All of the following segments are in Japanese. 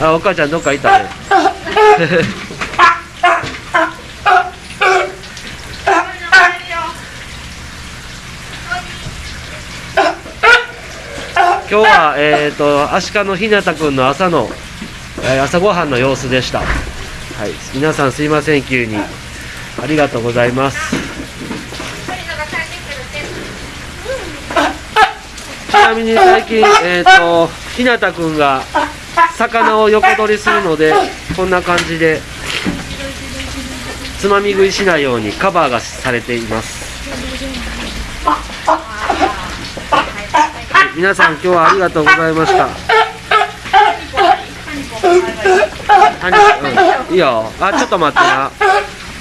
あお母ちゃんどっか行った？ね 今日は、えー、とアシカのひなたくんの朝の、えー朝ごはんの様子でした、はい、皆さんすいません急に。ありがとうございます。ちなみに最近、えー、とひなたくんが魚を横取りするのでこんな感じでつまみ食いしないようにカバーがされています。皆さん今日はありがとうございました。はにうん、いいよ。あちょっと待ってな。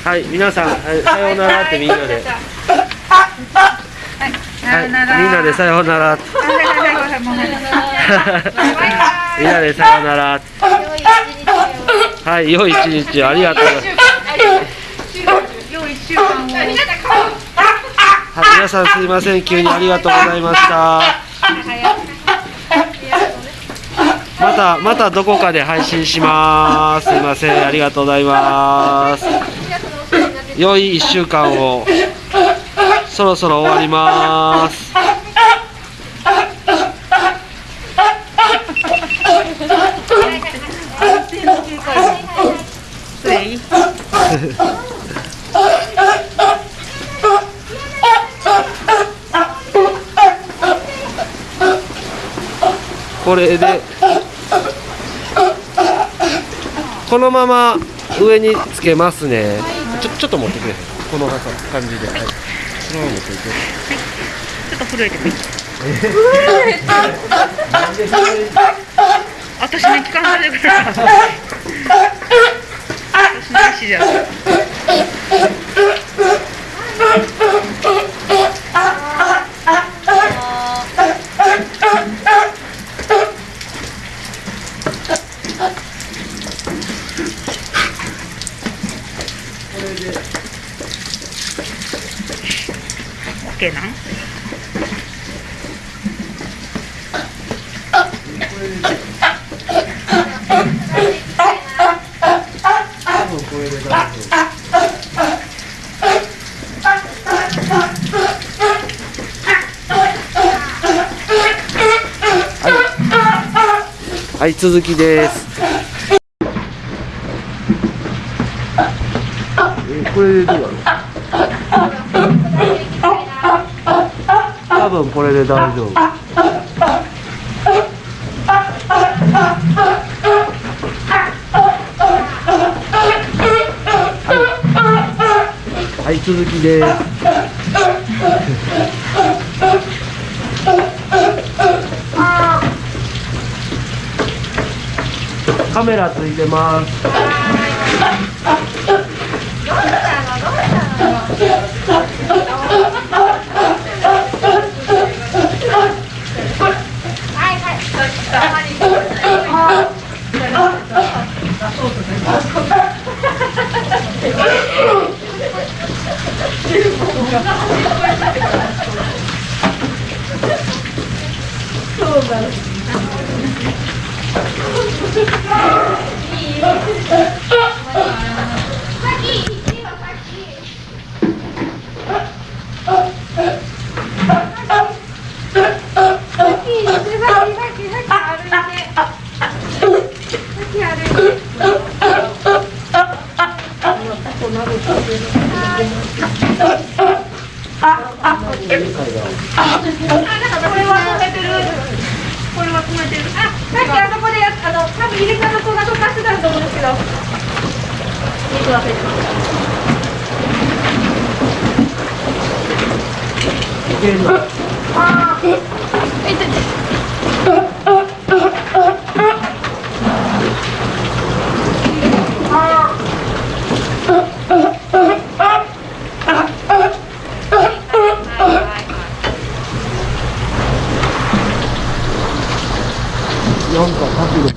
はい皆さん、はいさようならってみんなで。はいみんなでさようなら。みんなでさようなら。はい良い一日を。ありがとうはい、皆さんすいません。急にありがとうございました。またまたどこかで配信します。すいません。ありがとうございます。良い1週間をそろそろ終わります。これでこのまま上につけますね。ちょちょっと持ってくれ。この感じで、はい、ちょっと震えてもいい私に聞かないでくれ 私の足じゃオッケーなん多分これで大丈夫続きです。えこれでどうだろう？多分これで大丈夫。はい、続きです。カメラついてます。こ 이 Thank you.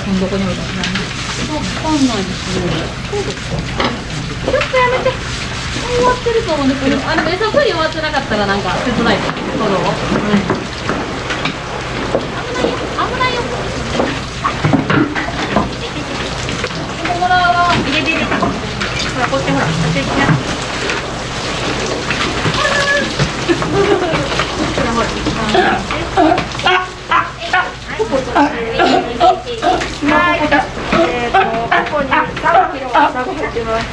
せん。久保田君どこに置いたの？わかんないですねちょっとやめて。終わってると思うんですけどあでも餌取り終わってなかったらなんか手伝いでそうどう、危ないよ危ないよここもらうわ入れて入れて。ほら、こっちほら、こっち行きな。はい。えっと、ここに3キロサゴ入ってます。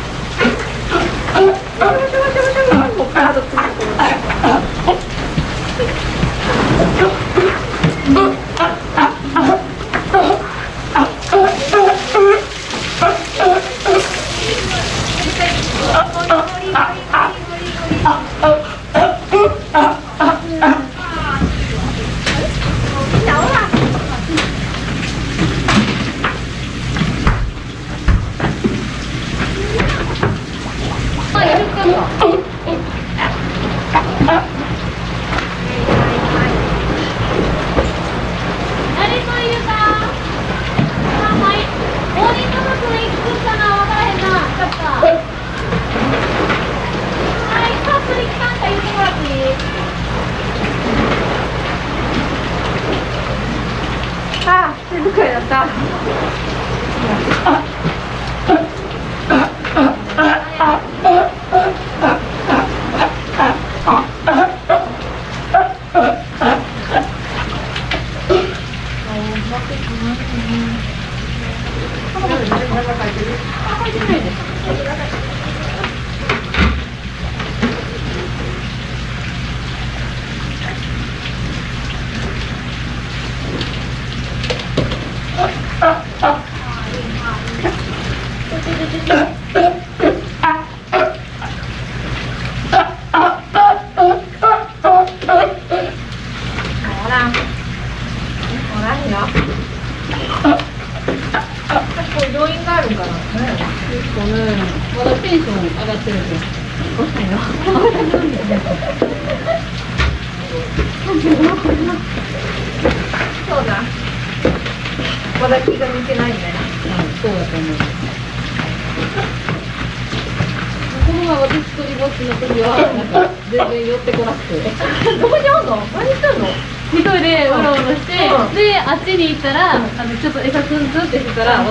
こっからとついてくる。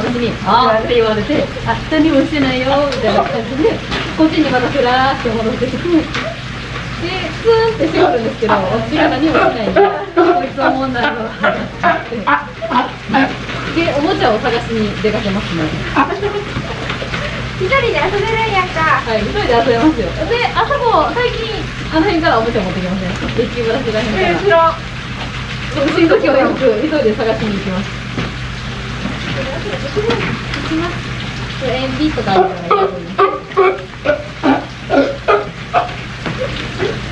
ってしてたら私に「あー」って言われて「あ何もしてないよ」みたいな感じでこっちにまたふらーって戻ってきてでツーンってしてくるんですけど私が何もしないんでこいつはもんないぞってでおもちゃを探しに出かけますね一人で遊べるんやんか。はい一人で遊べますよであそこ最近あの辺からおもちゃ持ってきませんデッキブラシら辺から後ろ。そううちの時はよく急いで探しに行きます。行きます。塩ビとかあるじゃない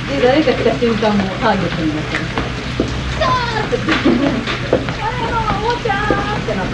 で、誰か来た瞬間もターゲットになってます。キャーって言って、あれのおもちゃーってなって。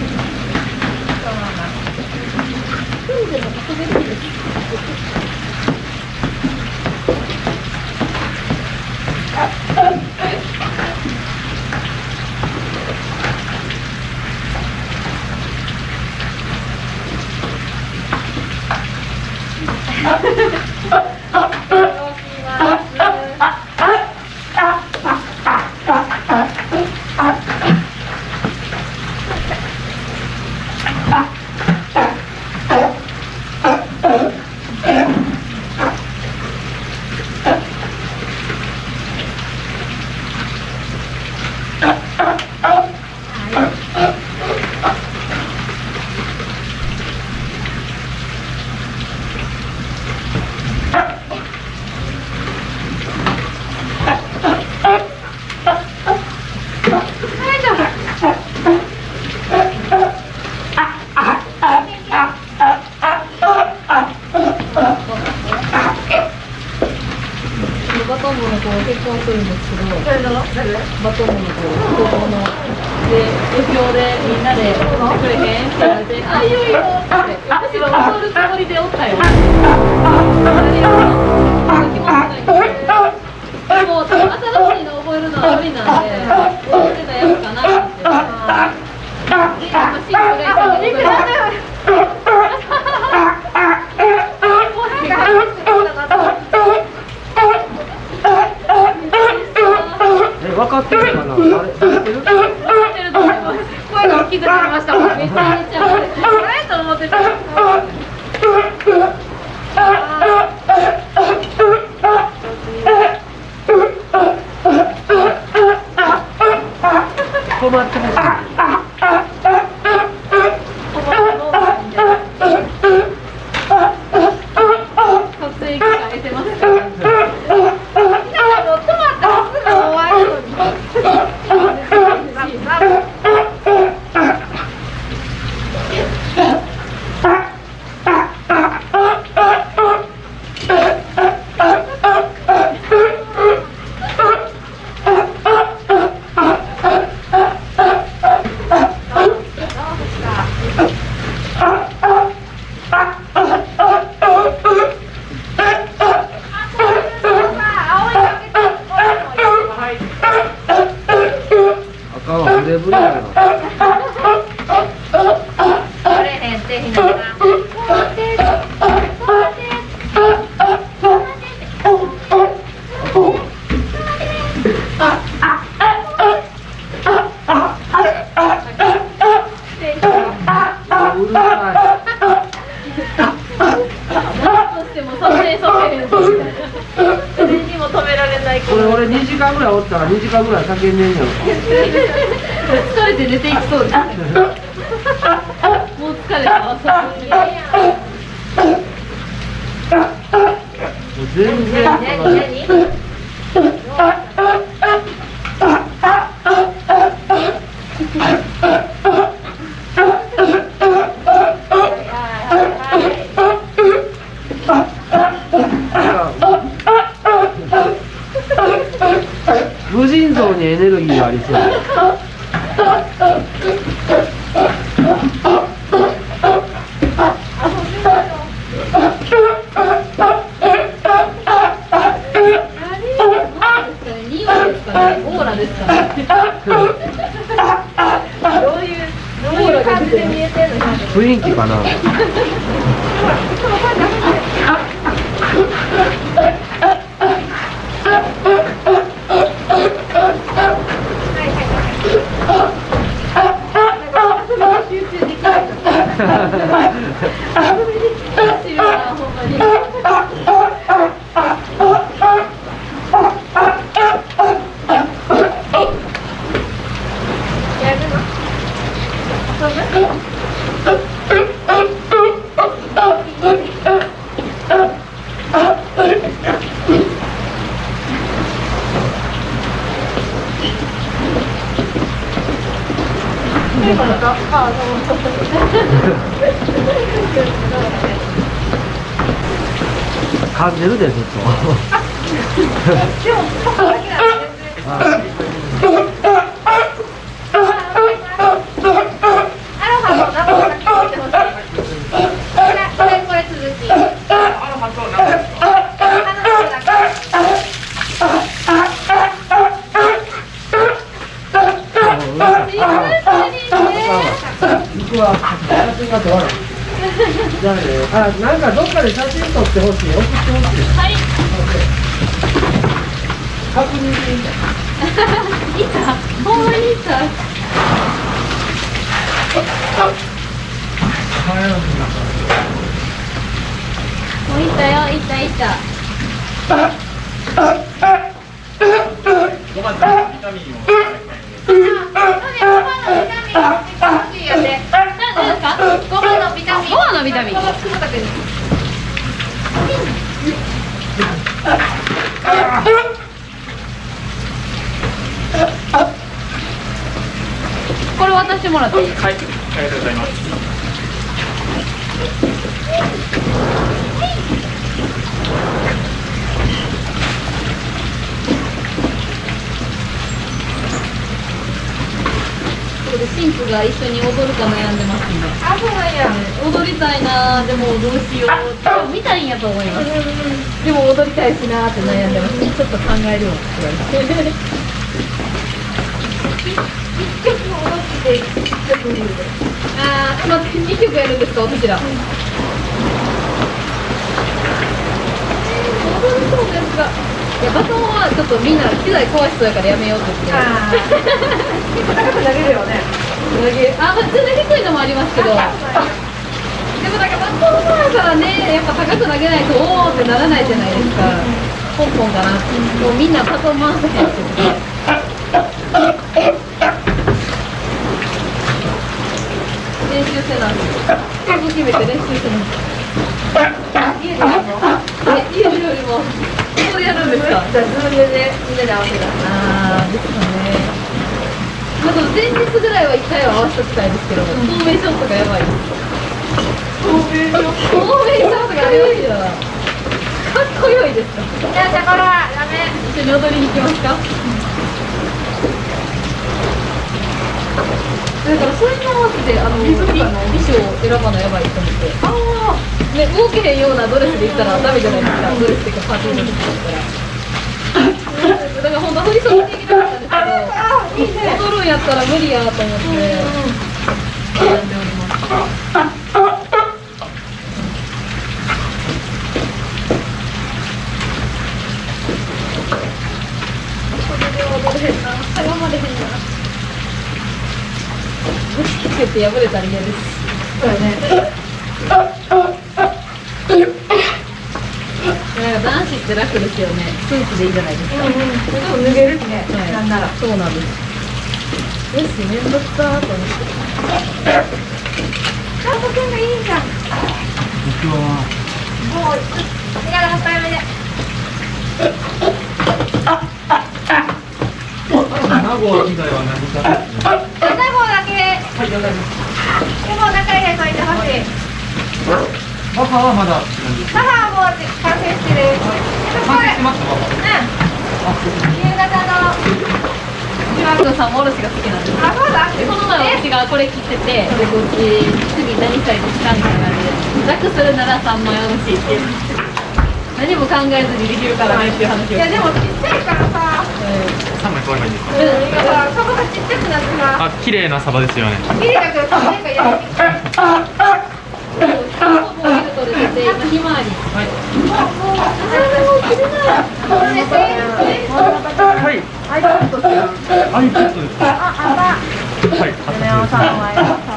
るんですけど誰の誰バトンの子高校ので余興でみんなで「来てくれへん?」って言われて「あいいよいいよ」ってむしろ踊るつもりでおったよでも新しいの覚えるのは無理なんで踊ってたやつかなってでやっぱシンクが一番踊るえ分かってるかな？あれ慣れてるってると思います。声が大きくなりました。めちゃめちゃあれ？と思ってた困ってます撮影機会得てますからあかんわブレブレやなうるさとしても撮影させへんぞみたいなそれにも止められないいこれ俺2時間ぐらいおったら2時間ぐらい叫んでんやろ疲れて寝ていきそうですもう疲れたわさすがにもう全然無尽蔵にエネルギーがありそう匂いですかねオーラですかねどういうどういう感じで見えてるの雰囲気かな集中できない私はほんまにんでるでずっと 僕は写真が撮らないじゃあなんかどっかで写真撮ってほしい。送ってほしい。はい確認。でいいんだいたほんまにいたもういたよいたいた何ですかゴマのビタミンゴマのビタミンこれ渡してもらっていい？はい、ありがとうございます。新婦が一緒に踊るか悩んでますんで。あ、そうなんや。踊りたいなー。でもどうしよう。多分見たいんやと思います。でも踊りたいしなーって悩ん。でますちょっと考えるよって言わ。れ て一曲踊って一曲見るで。あー待って2曲やるんですか私ら。踊りそうですがいやバトンはちょっとみんな機材壊しそうやからやめようって言って。ああ。結構高く投げるよね。投げあ全然低いのもありますけど。でもなんかバトンだからねやっぱ高く投げないとおーってならないじゃないですか。ポンポンかなもうみんなバトン回せへんって言って練習せな決めて練習せな家でやるの？え家でよりもですか？じゃあ、ズームでみんなで合わせた。あーですかね。まあ前日ぐらいは一回は合わせときたいですけどフォーメーションとかやばい。フォーメーションフォーメーションとかやばいよ。なかっこよいですかじゃあ、じゃあ、これはダメ。一緒に踊りに行きますか？だからそれに合わせてあの衣衣装を選ばなやばいと思って。ああね動けへんようなドレスで行ったらダメじゃないですか。ドレスっていうかパーティーの時だったらだから本当振り袖で行きたかったん。ですけど踊るん。やったら無理やと思って悩ん。でおりますそれで踊れへん。なしゃがまれへん。なぶつけて破れたら嫌ですそうだね。なんか男子って楽ですよねスーツでいいじゃないですか、うんうん。ちょっと脱げるしね。はいなんなら。そうなんですよしめんどくさーと思ってちゃんとくんがいいじゃん。もう、手が6回目で。名護以外は何か。片方だけ。はい、わかりまでも仲入れといてほしい。す。バファはまだなんです。母はもう完成してる。完成してますか、バフうん。夕方の。マクさんもおろしが好きなんですあ、そうだ。でこの前私がこれ切っててでこっち次何したいですかみたいな感じで楽するなら3枚おろしって何も考えずにできるからねっていう話をいや、でもちっちゃいからさ。三枚買えばいいんですか。うん、今さ、サバがちっちゃくなってさ。あ、綺麗なサバですよね。綺麗だけどさ、なんかやりにくい。もう色取れて今ひまわりはい。これではい。アイコンとしては。アイペットです。あ、あった。はい。梅尾さんはやった。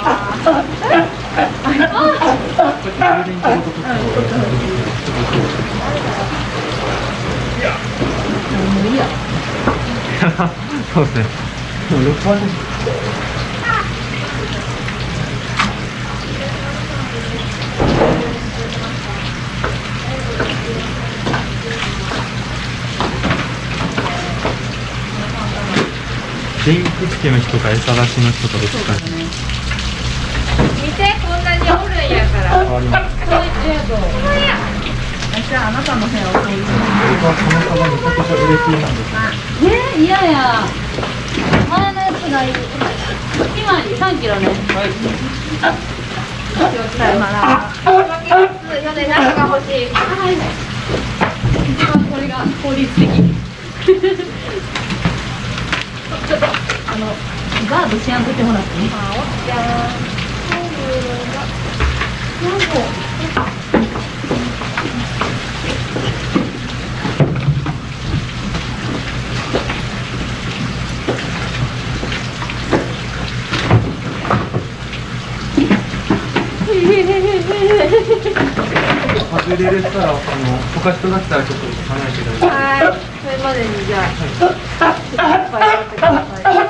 もうい。い。やそうですね。でも六番です。電気付けの人か餌出しの人かどっちか見て、こんなにおるんやから。変わります。これありがとうこれや。じゃあ、あなたの部屋をそういう。僕はこのサバめちゃくちゃ嬉しいなんです。え、嫌や前のやつがいいひまわり3キロねはい。さよなら。巻きます。よね、何が欲しい。はい一番これが効率的ちょっとあのガードしやんとって。もらって。ねあ、おっちゃん。外れれたら、あの、他人だったらちょっと離れて。ください。までにじゃあ、ちょっといっぱいやってください。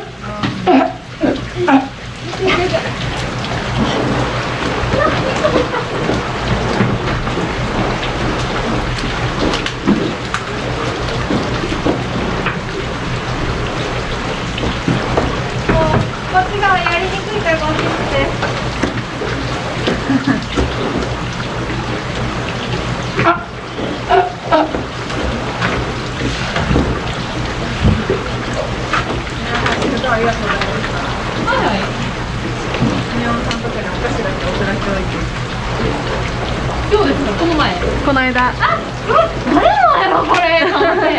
もうこっち側やりにくいからこっちにして。走る今日ですかこの前この間あ誰のやろこれと思って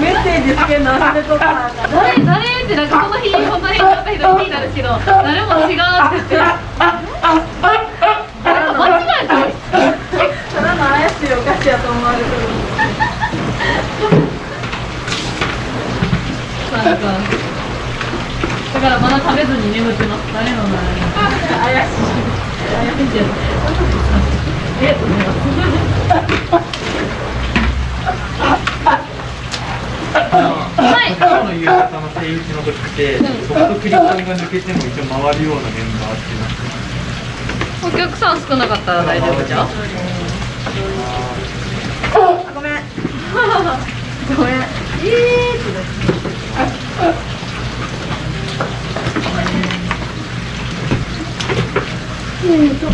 メッセージつけるの忘れとったなんか誰誰ってなんかその日本当に会った人気になるけど誰も違うって言って間違えたただの怪しいお菓子やと思われてるなんかだからまだ食べずに眠ってます誰の名前怪しい怪しいじゃんえはい定位置の時って、そことクリカンが抜けても一応回るようなメンバーってなってお客さん少なかったら大丈夫じゃん？ごめん。ごめん。えーってめっち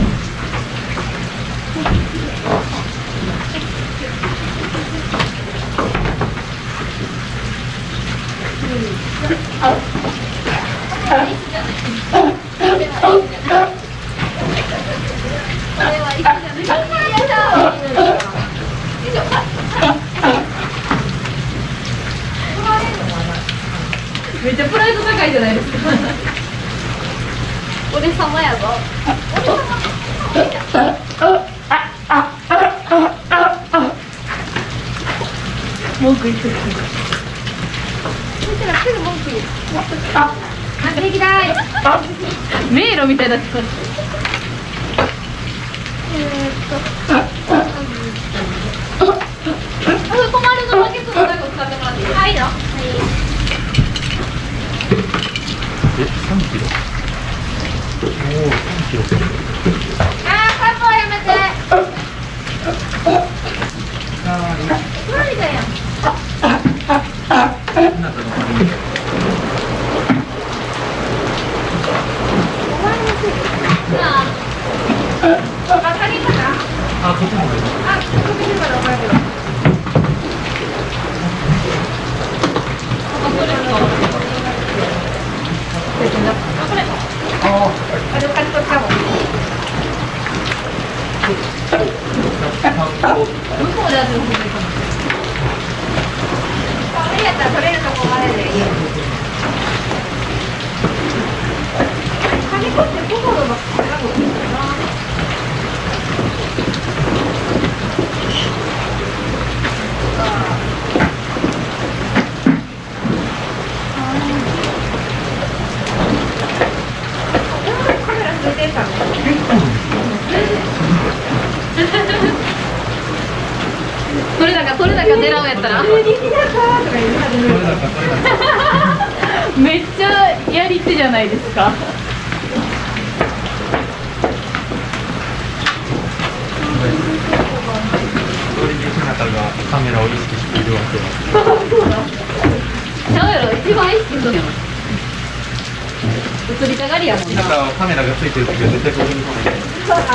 カメラがついてる時は絶対ここに来ない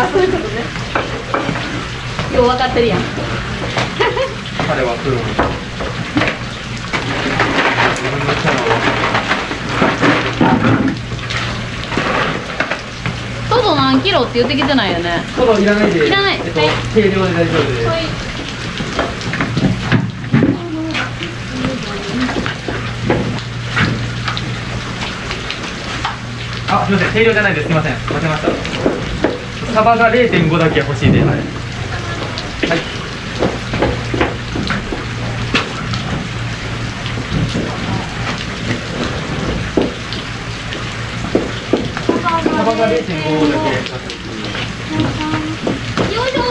あそういうことね。よう分かってるやん。彼はプロ自分のキャラをトド何キロって言ってきてないよね。トドいらないで。いらない。えっとはい軽量で大丈夫です、はいあ、すみません、軽量じゃないです。すみません、間違えました。サバが0.5だけ欲しいです。はい。はい。サバが0.5だけ。よいしょ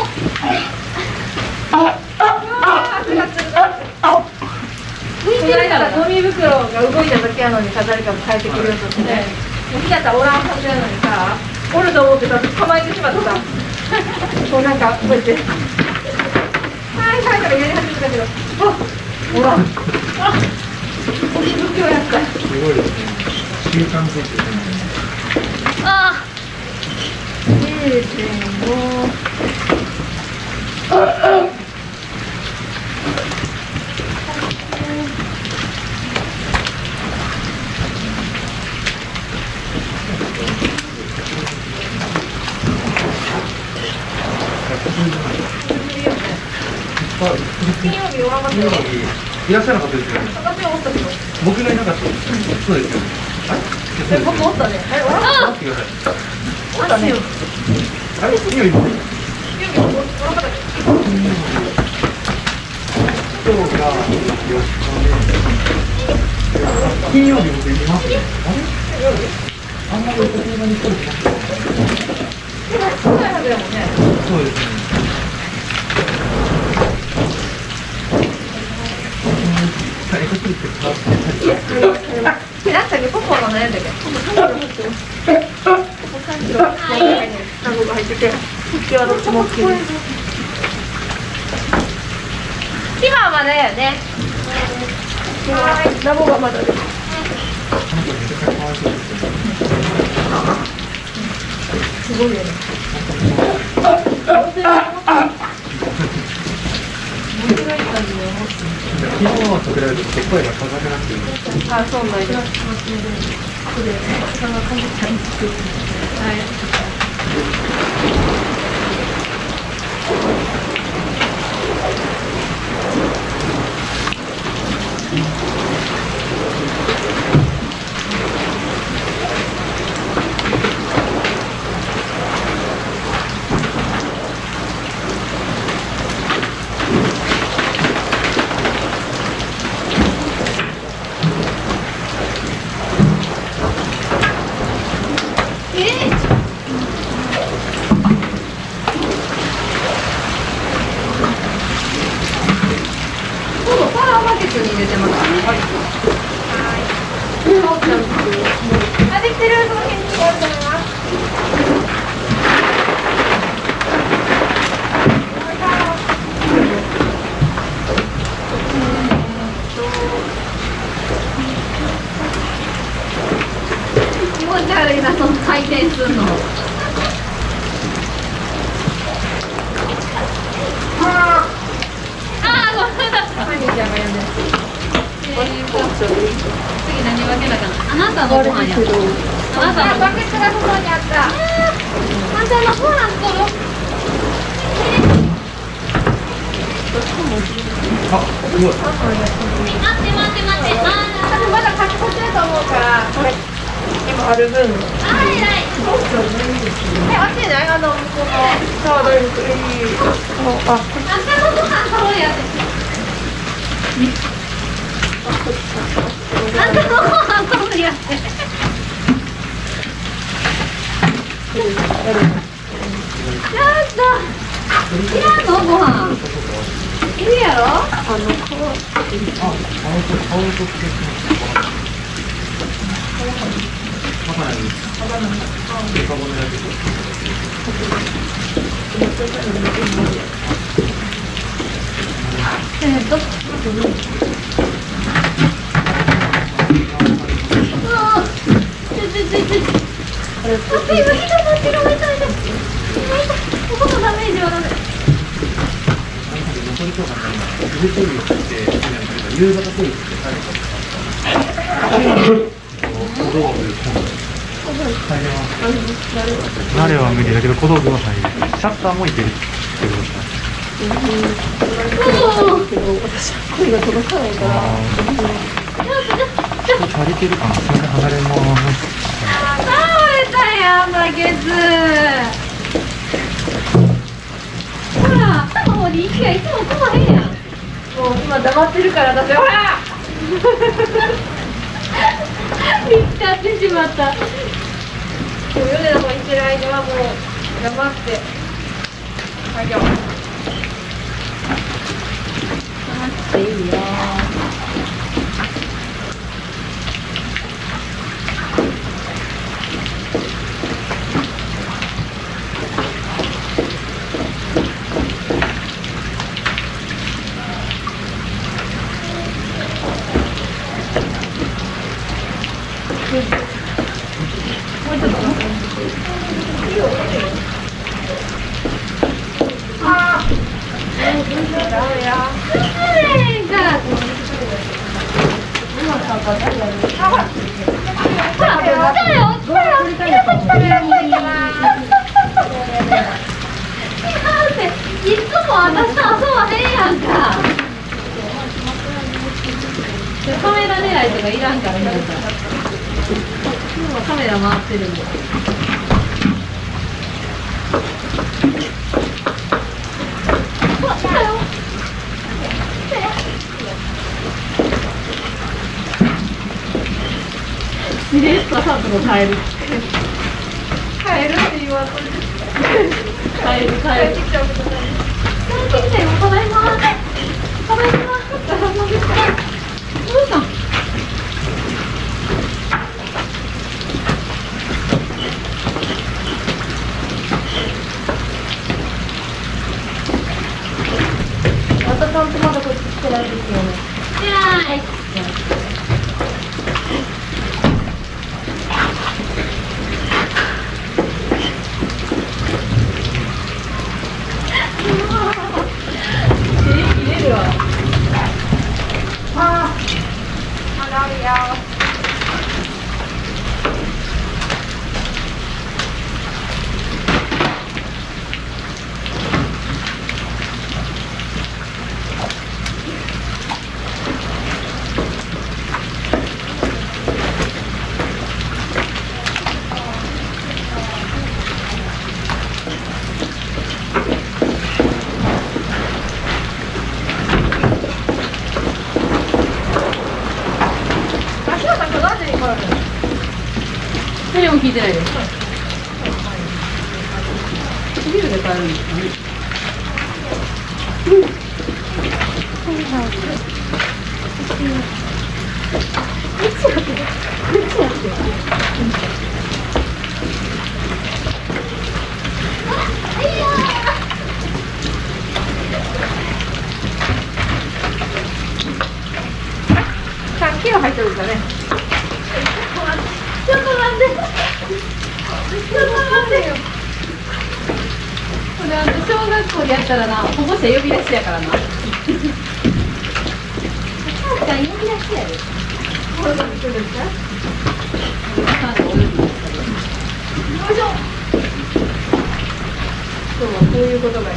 それからゴミ袋が動いた時やのに飾りから変えてくれるとして、もうひなたおらんはずやのにさ、おると思ってたら捕まえてしまってさ、こうなんかこうやって、はいはいとかやり始めたけど、あおらん。あゴミ袋やった。すごいですね。習慣づいてるね。あ0.5110金曜日おらんかったよいらっしゃらなかったですよね。私はおったけど僕がいなかったです。そうですよ。あれ僕おったねえおらんかっ待ってください。おったねあれ金曜日？も金曜日おらんかった今日が4日で。金曜日僕いますね。あれあんまりお車に来るでも少ないはずやもんねそうですね。最初来るって変わってたりえなんだっけポポの悩んだっけポポ3キロ入ってるポポ3キロナゴが入ってて復帰はどっちも OK です今はまだやねはいナゴがまだですすごいよね昨日と比べると声が高くなっています。あそうなんです。はいとかね、フルテレビって、夕方テレビってされて小道具。入れます。慣れは無理だけど小道具は入る。シャッターもいけるってことですか。声が届かないから。足りてるかな。すみません、離れます。倒れたやんバケツほら頭の方に息がいつも来まへんやんもう今黙ってるから、私、ほら。見つかってしまったもう米の方行ってる間はもう黙って。作業。黙っていいよダメや。えーからほら、来たよ、来たよ、来たよ、来たよ、来たよ。って、いとかいらんから皆さん今カメラ回ってるんで帰る帰るって言わんといて帰る帰る帰ってきちゃうことない帰ってきたよただいまただいまどうしたんまたちゃんとまだこっち来てないですよねはい切れるわあーまだあるよ足はなんか何時に来るの誰も聞いてないですお昼で帰るんですかね3キロ入ってるんだね。ちょっと待って。ちょっと待って。よこれあの小学校でやったらな保護者呼び出しやからな。お母ちゃん呼び出しやで今日はこういうことがいい。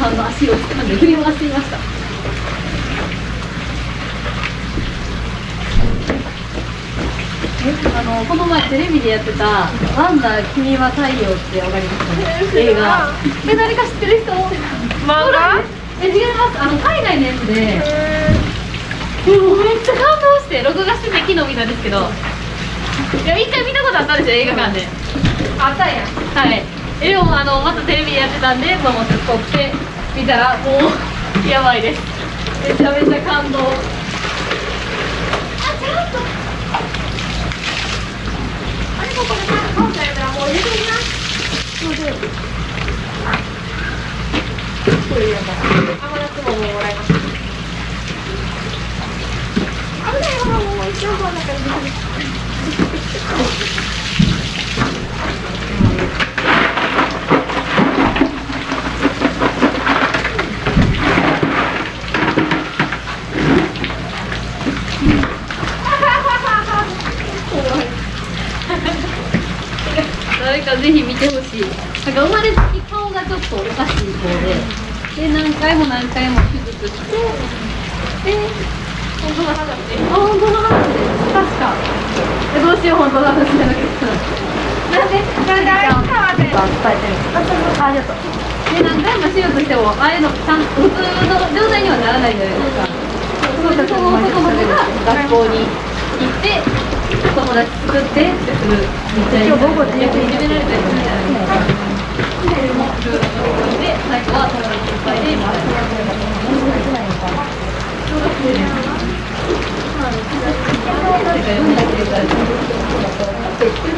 さんの足を掴んで振り回していましたあのこの前テレビでやってた「ワンダ君は太陽」ってわかります？かね映画。え誰か知ってる人？漫画？え違います。あの海外のやつで。もうめっちゃ感動して録画してて昨日見たんですけど。いや一回見たことあったんですよ映画館で。あったんや。はい。えでもあのまたテレビでやってたんでと思って撮って見たらもうやばいです。めちゃめちゃ感動あちゃんとあれここでなんかカウンターやったらもう入れてみなそうでこれやから甘夏ももうもらいます危ないよもう一応この中に入れて 誰かぜひ見てほしい。なんか生まれつき顔がちょっとおかしい子でで何回も何回も手術してで本当の話であ本当の話です確かえどうしよう本当の話じゃなくてなんでこれ誰かはね伝えてるあありがと。うで何回も手術してもああいうのちゃん普通の状態にはならないじゃないですか。そうその男の子が学校に行って友達作ってってする今日午後で役に決められたりするじゃな。いですかでもルールのところで最後は友達いっぱいでみたいな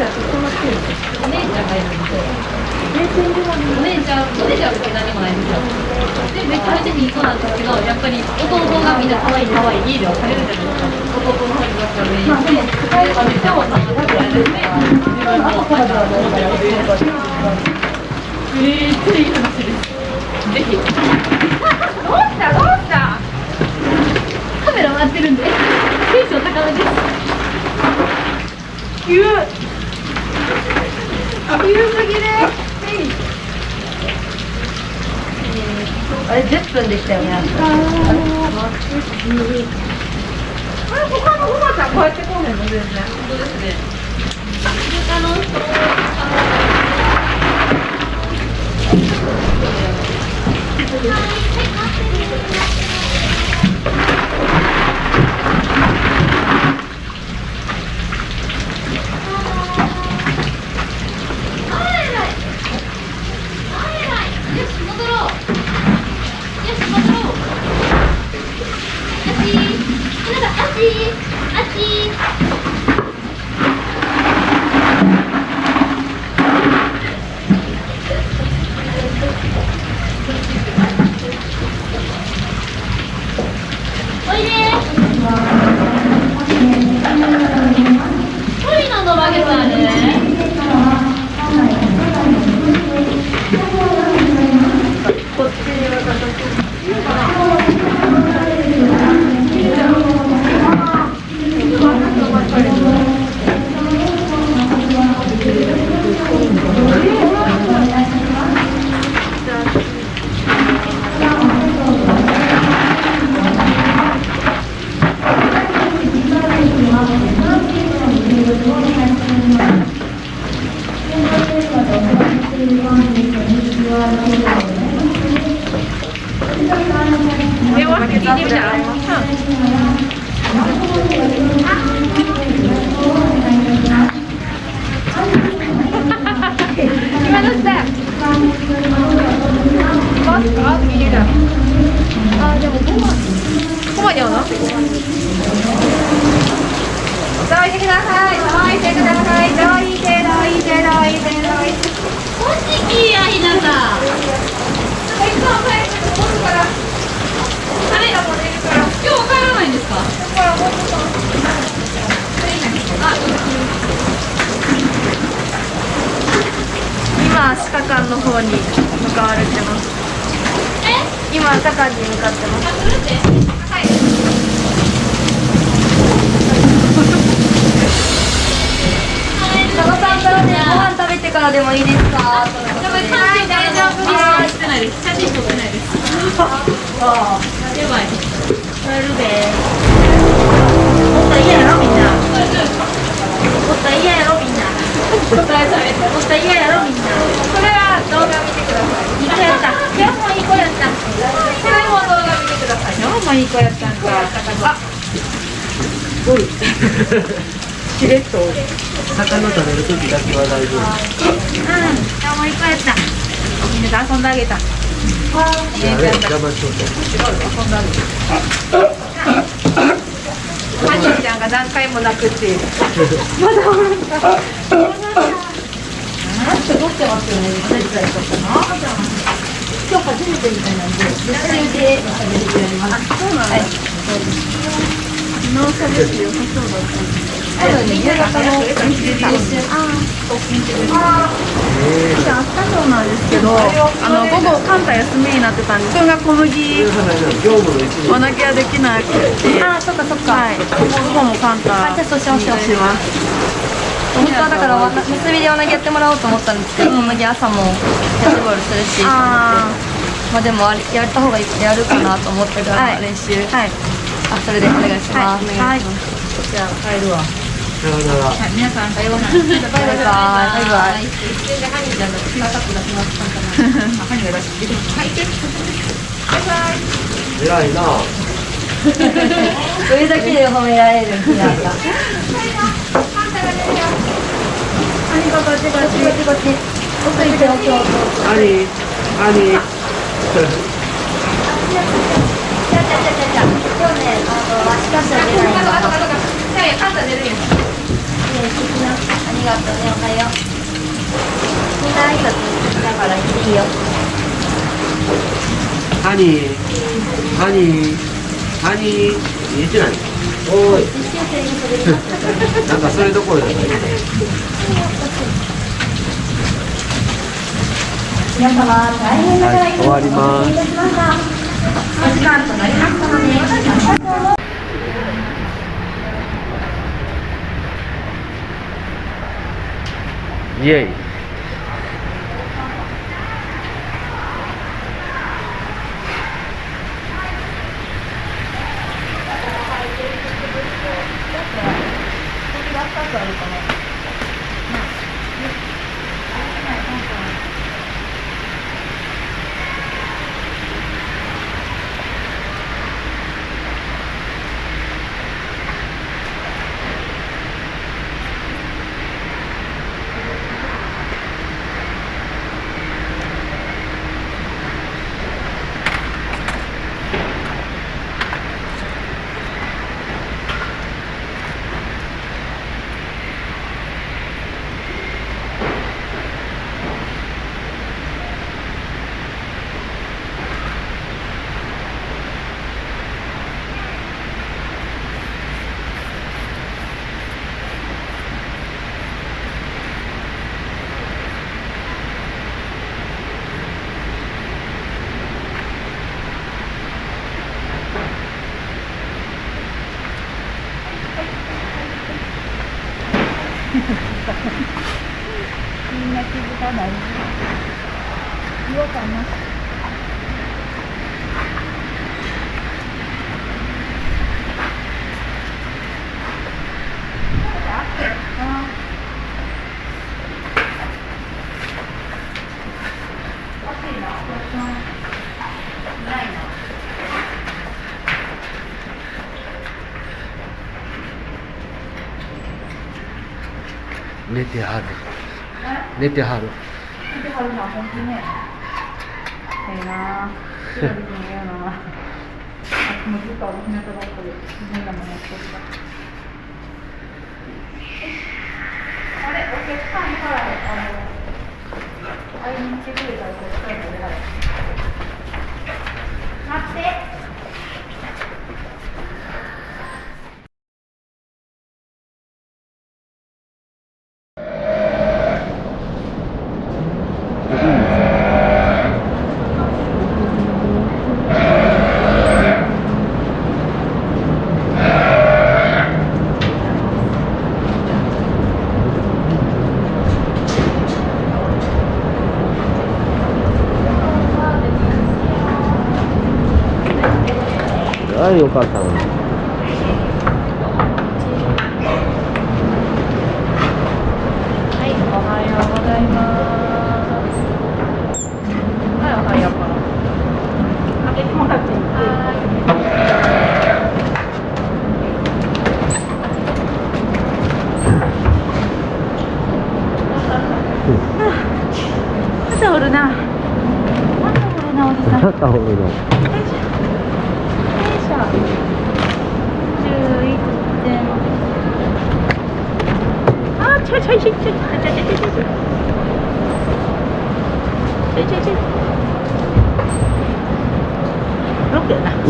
お姉ちゃんがいるんですよお姉ちゃんお姉ちゃんお姉ちゃんは別に何もないんですよでめちゃめちゃいい子なんですけどやっぱり弟がみんな可愛い可愛い家ではされるじゃないですか弟の方にばっかり行ってめっちゃおさんが食べられて自分もめっちゃいい話ですぜひどうしたどうしたカメラ回ってるんでテンション高めです急急すぎるあれ10分でしたよね。あれ他のおばちゃんこうやってこうへんの全然本当ですね。他の人トださい今日もいい子やったんかあしれっと魚食べる時だけは大丈夫うんもいい子やったみんなで遊んであげたあれ邪魔しとってハニーちゃんが何回も泣くっていうまだおらんかまだおらんか撮ってますよね。今日初めてみたいなんで、実際で喋ってやります。そうなんです。昨日喋ってよさそうだった多分ね、夕方のあ明日そうなんですけど、あの午後カンタ休みになってたんで、自分が小麦おなきゃできなくて、あ、そっかそっか。はい、午後もカンタあ、じゃあそうしましょう。します。本当はだから結びでおなぎやってもらおうと思ったんですけど、小麦朝もキャッチボールするし。と思っまあでもあれやった方がいいやるかなと思ってからはい。練習、はい、あそれでお願いします、はい、じゃあ帰るわ。さよなら。皆さん、さようなら。バイバイ。バイバイ。偉い なら ニーハニー言えてないおいなんかそれどころじゃない皆様大変ながらはい終わりますお時間となりましたのでありがとうイエイ。寝てはる。寝てはる。寝てはるな本当ね。ええな。白木君嫌なあもうずっと日向ぼっこで変なものやっとったあれ？お客さんから。は良かったのに。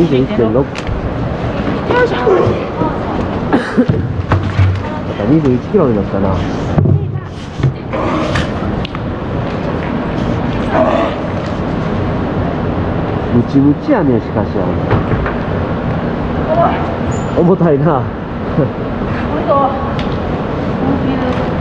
21.6よいしょまた21キロになったな。ムチムチやねしかし。あ重たいなおいしょ大きいです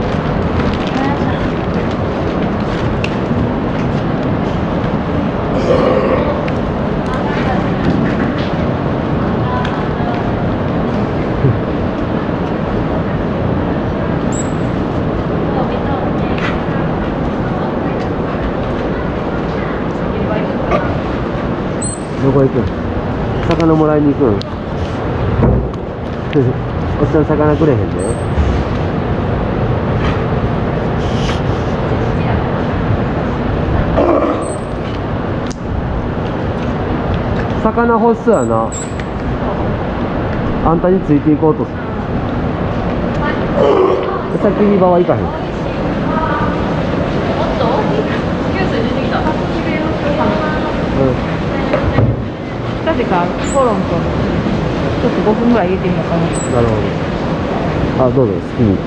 どこ行くん？魚もらいに行くん？おっさん魚くれへんで。魚欲しそうやな。あんたについていこうとする。先に場は行かへん。うん近々コロンとちょっと5分ぐらい入れてみようかななるほど。あ、どうぞ、好きに。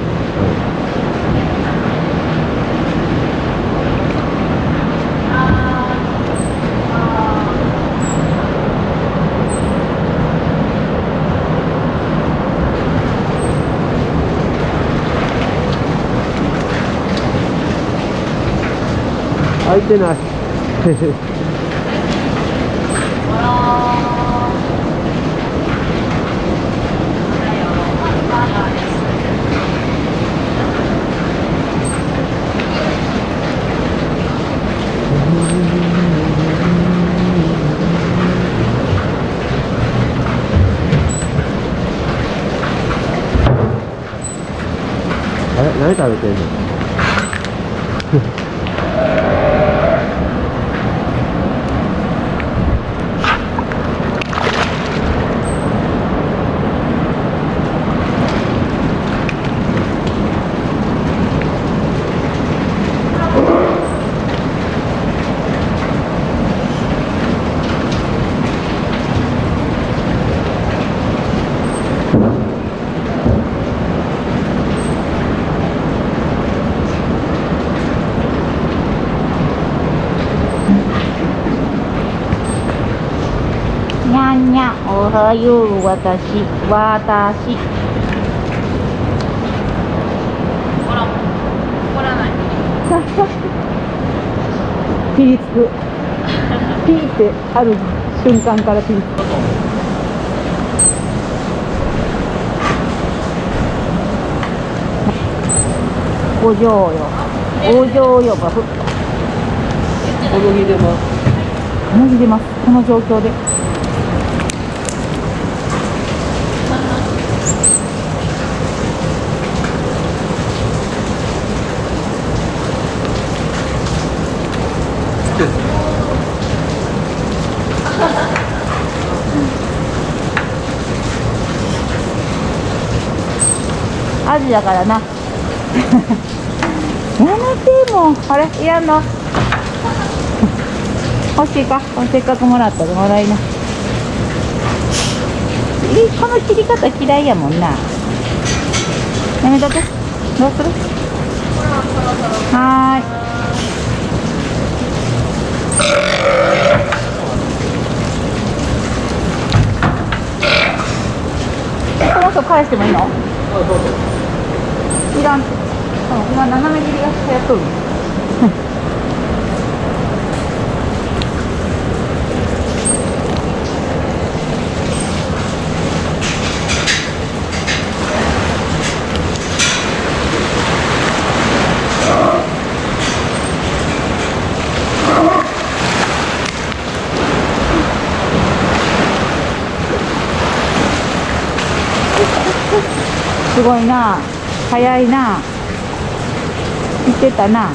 開いてない。あれ何食べてんのにゃんにゃんおはよう私私ほら怒らないピリつく。ピーってある瞬間からピリつく。お嬢よ。お嬢よがふ。小麦出ます小麦出ますこの状況でアジだからな。やめてもう。あれ？いらんの？欲しいか？せっかくもらったらもらいな。えこの切り方嫌いやもんな。やめとけ。どうする？はーい。えこの人返してもいいの？いらんって今斜め切りが流行っとる。すごいな。早いな。言ってたな。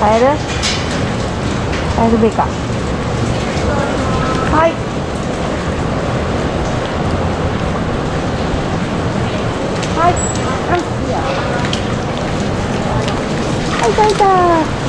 帰る？帰るべか。はい。はい。うん。いいよはい、いたい。た